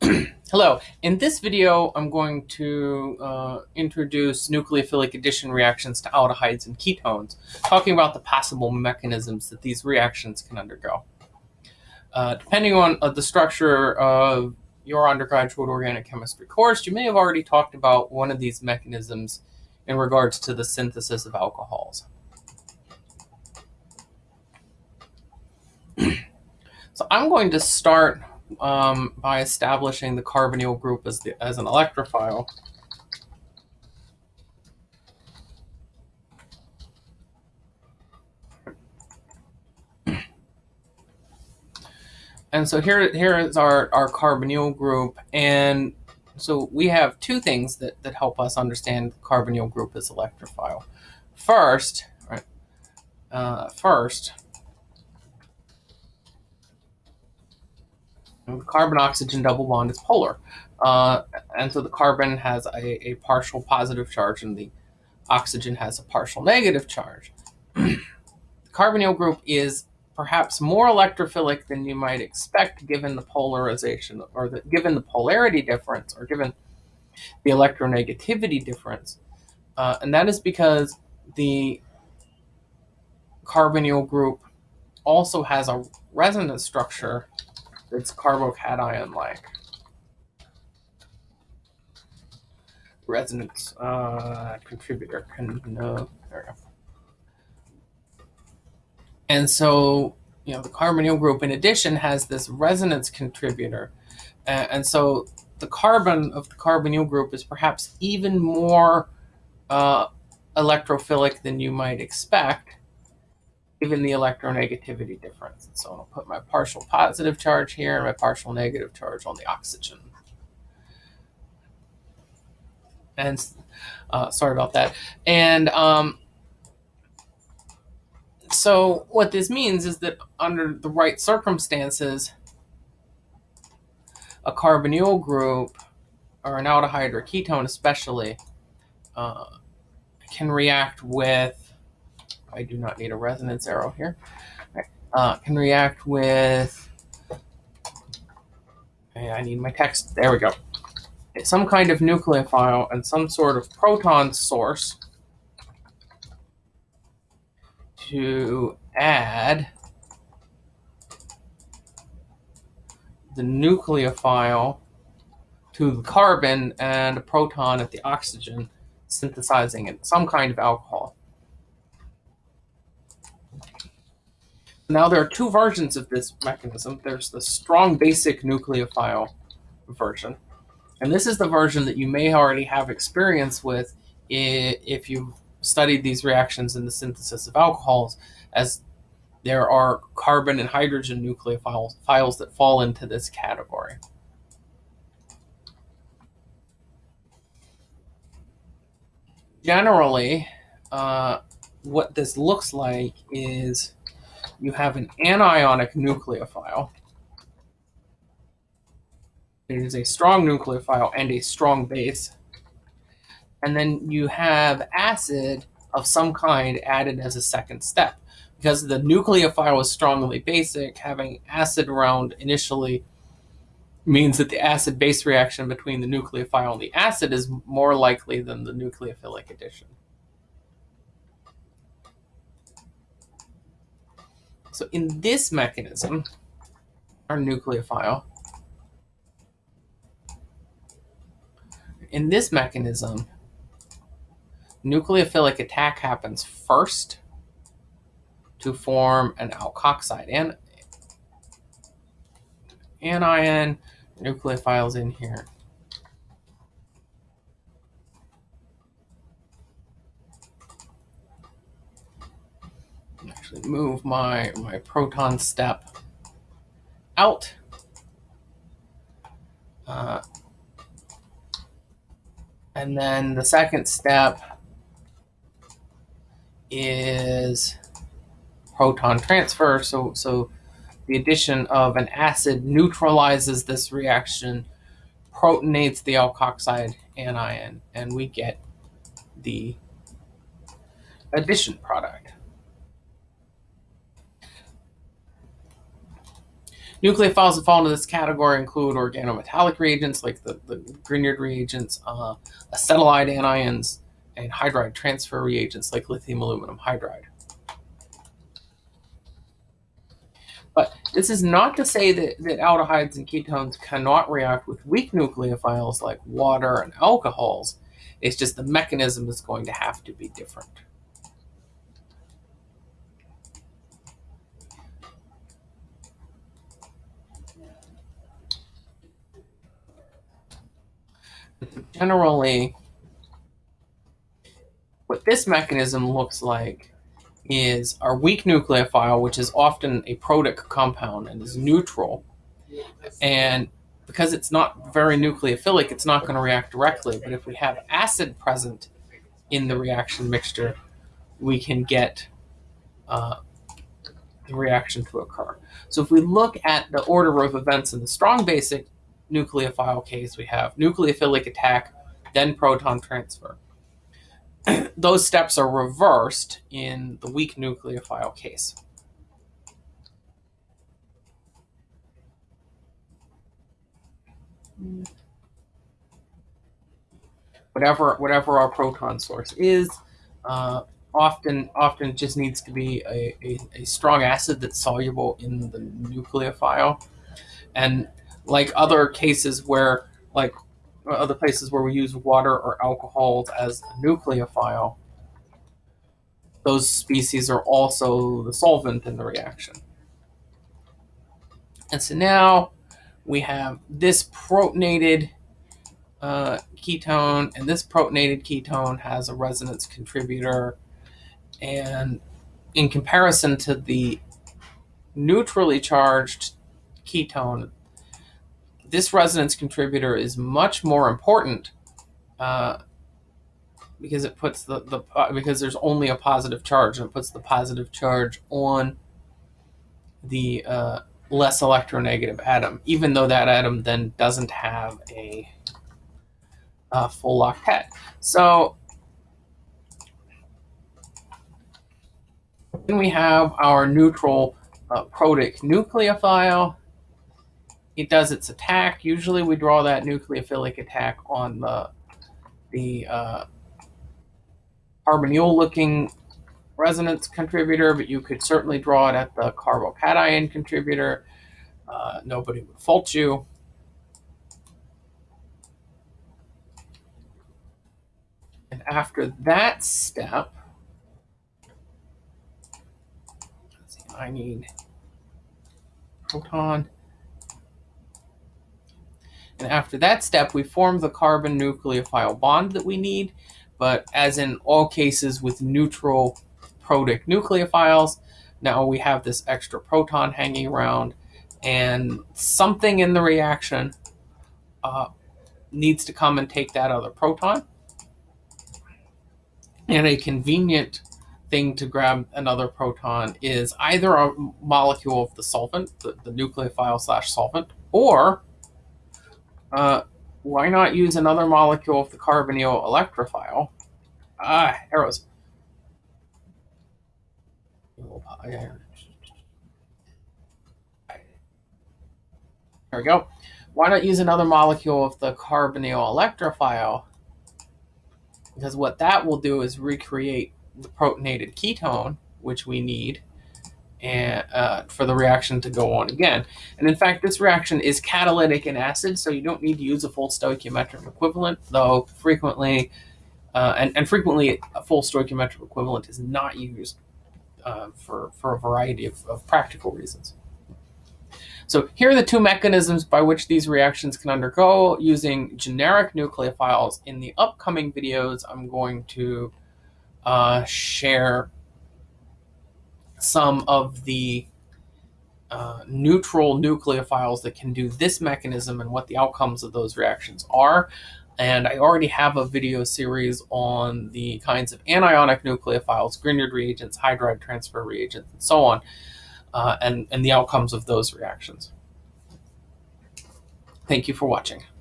Hello, in this video I'm going to uh, introduce nucleophilic addition reactions to aldehydes and ketones, talking about the possible mechanisms that these reactions can undergo. Uh, depending on uh, the structure of your undergraduate organic chemistry course, you may have already talked about one of these mechanisms in regards to the synthesis of alcohols. so I'm going to start um, by establishing the carbonyl group as, the, as an electrophile. And so here, here is our, our carbonyl group. And so we have two things that, that help us understand the carbonyl group as electrophile. First, right, uh, first, the carbon-oxygen double bond is polar. Uh, and so the carbon has a, a, partial positive charge and the oxygen has a partial negative charge. the carbonyl group is perhaps more electrophilic than you might expect given the polarization or the, given the polarity difference or given the electronegativity difference. Uh, and that is because the carbonyl group also has a resonance structure it's carbocation-like. Resonance uh, contributor. Can, no, there we go. And so, you know, the carbonyl group, in addition, has this resonance contributor. Uh, and so the carbon of the carbonyl group is perhaps even more uh, electrophilic than you might expect given the electronegativity difference. And so I'll put my partial positive charge here and my partial negative charge on the oxygen. And uh, sorry about that. And um, so what this means is that under the right circumstances, a carbonyl group or an aldehyde or ketone especially uh, can react with I do not need a resonance arrow here. Right. Uh, can react with, I need my text, there we go. Some kind of nucleophile and some sort of proton source to add the nucleophile to the carbon and a proton at the oxygen, synthesizing it, some kind of alcohol. Now there are two versions of this mechanism. There's the strong basic nucleophile version. And this is the version that you may already have experience with if you've studied these reactions in the synthesis of alcohols, as there are carbon and hydrogen nucleophiles that fall into this category. Generally, uh, what this looks like is you have an anionic nucleophile. It is a strong nucleophile and a strong base. And then you have acid of some kind added as a second step. Because the nucleophile is strongly basic, having acid around initially means that the acid-base reaction between the nucleophile and the acid is more likely than the nucleophilic addition. So in this mechanism, our nucleophile, in this mechanism, nucleophilic attack happens first to form an alkoxide. And anion nucleophiles in here. Move my, my proton step out. Uh, and then the second step is proton transfer. So, so the addition of an acid neutralizes this reaction, protonates the alkoxide anion, and we get the addition product. Nucleophiles that fall into this category include organometallic reagents like the, the Grignard reagents, uh, acetylide anions, and hydride transfer reagents like lithium aluminum hydride. But this is not to say that, that aldehydes and ketones cannot react with weak nucleophiles like water and alcohols. It's just the mechanism is going to have to be different. Generally, what this mechanism looks like is our weak nucleophile, which is often a protic compound and is neutral. And because it's not very nucleophilic, it's not going to react directly. But if we have acid present in the reaction mixture, we can get uh, the reaction to occur. So if we look at the order of events in the strong basic nucleophile case, we have nucleophilic attack, then proton transfer. Those steps are reversed in the weak nucleophile case. Whatever, whatever our proton source is, uh, often often just needs to be a, a, a, strong acid that's soluble in the nucleophile. And like other cases where, like other places where we use water or alcohols as a nucleophile, those species are also the solvent in the reaction. And so now we have this protonated uh, ketone, and this protonated ketone has a resonance contributor. And in comparison to the neutrally charged ketone, this resonance contributor is much more important uh, because it puts the, the because there's only a positive charge and it puts the positive charge on the uh, less electronegative atom, even though that atom then doesn't have a, a full octet. So then we have our neutral uh, protic nucleophile it does its attack. Usually we draw that nucleophilic attack on the, the uh, carbonyl looking resonance contributor, but you could certainly draw it at the carbocation contributor. Uh, nobody would fault you. And after that step, see, I need proton. And after that step, we form the carbon nucleophile bond that we need. But as in all cases with neutral protic nucleophiles, now we have this extra proton hanging around and something in the reaction uh, needs to come and take that other proton. And a convenient thing to grab another proton is either a molecule of the solvent, the, the nucleophile slash solvent, or uh, why not use another molecule of the carbonyl electrophile? Ah, arrows. There we go. Why not use another molecule of the carbonyl electrophile? Because what that will do is recreate the protonated ketone, which we need, and uh, for the reaction to go on again. And in fact, this reaction is catalytic in acid, so you don't need to use a full stoichiometric equivalent, though frequently, uh, and, and frequently a full stoichiometric equivalent is not used uh, for, for a variety of, of practical reasons. So here are the two mechanisms by which these reactions can undergo using generic nucleophiles. In the upcoming videos, I'm going to uh, share some of the uh, neutral nucleophiles that can do this mechanism and what the outcomes of those reactions are. And I already have a video series on the kinds of anionic nucleophiles, Grignard reagents, hydride transfer reagents, and so on, uh, and, and the outcomes of those reactions. Thank you for watching.